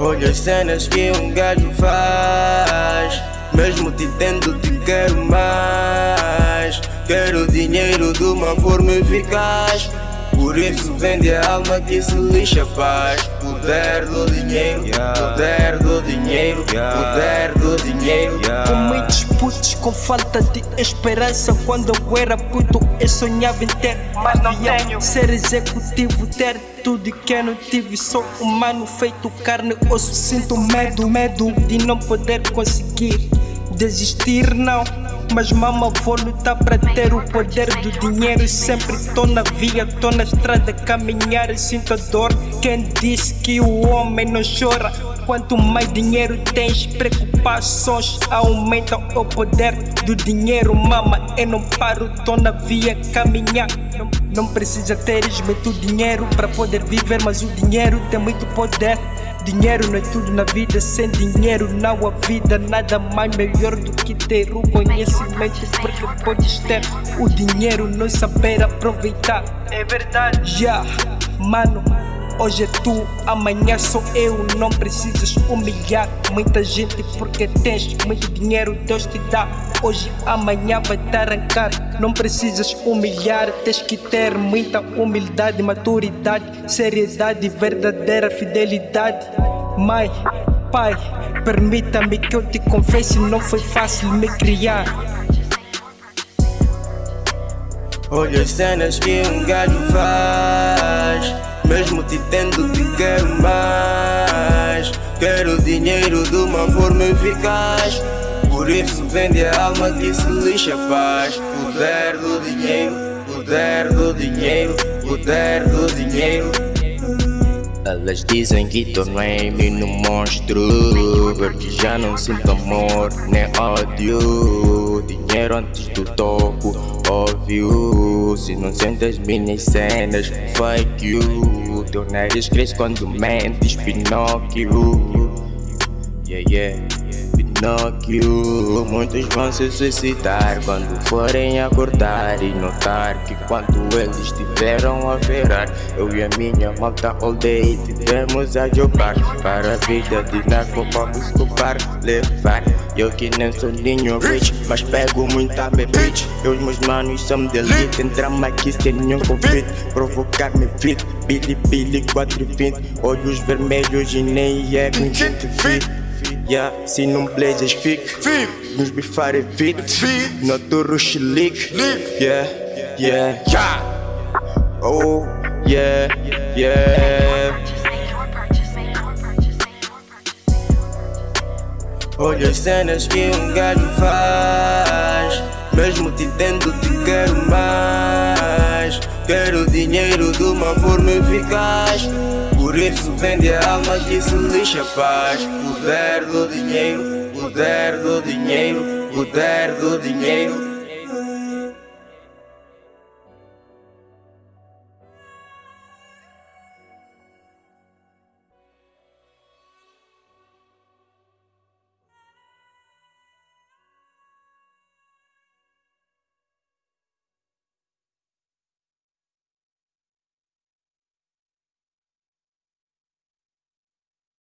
Olha as cenas que um gajo faz. Mesmo te tendo te quero mais. Quero dinheiro de uma forma eficaz por isso vende a alma que se lixa paz. Poder do dinheiro, poder do dinheiro, poder do dinheiro. Com muitos putos com falta de esperança. Quando eu era puto eu sonhava em ter Mas não tenho. Ser executivo, ter tudo que eu não tive. Sou humano feito carne, osso Sinto medo, medo de não poder conseguir Desistir não mas mama vou lutar para ter o poder do dinheiro. Sempre tô na via, tô na estrada caminhar. E sinto a dor. Quem disse que o homem não chora? Quanto mais dinheiro tens, preocupações aumentam. O poder do dinheiro Mama, eu não paro, tô na via caminhar. Não, não precisa teres muito dinheiro para poder viver Mas o dinheiro tem muito poder Dinheiro não é tudo na vida, sem dinheiro não há vida. Nada mais melhor do que ter o conhecimento Porque podes ter. O dinheiro, não saber aproveitar. É verdade, já, yeah. mano Hoje é tu, amanhã sou eu, não precisas humilhar muita gente porque tens muito dinheiro, Deus te dá. Hoje, amanhã vai te arrancar, não precisas humilhar, tens que ter muita humildade, maturidade, seriedade, verdadeira fidelidade. Mãe, pai, permita-me que eu te confesse, não foi fácil me criar. Olha as cenas que um gajo faz mesmo te tendo te quero mais. Quero dinheiro de uma forma eficaz. Por isso vende a alma que se lixa paz Poder do dinheiro, poder do dinheiro, poder do dinheiro. Elas dizem que tornei-me num monstro. Porque já não sinto amor nem ódio. Dinheiro antes do toco, óbvio Se não sentes minhas cenas, fake you. Teu nariz cresce quando mentes, Pinóquio. Yeah, yeah Pinóquio Muitos vão se suicidar quando forem acordar E notar que quando eles tiveram a virar Eu e a minha malta all day tivemos a jogar Para a vida de narco vamos escopar, levar. Eu que nem sou ninho rich, mas pego muita bitch. Eu e meus manos somos de Entramos aqui sem nenhum conflito. Provocar-me fit, Billy Billy 420 Olhos vermelhos e nem é com gente fit Yeah, se não blazes fique Nos bifar evite No turro Yeah, yeah, yeah Oh, yeah, yeah. Olha as cenas que um gajo faz. Mesmo te tendo te quero mais. Quero dinheiro de uma forma eficaz por isso vende a alma que se lixa paz Poder do dinheiro, poder do dinheiro, poder do dinheiro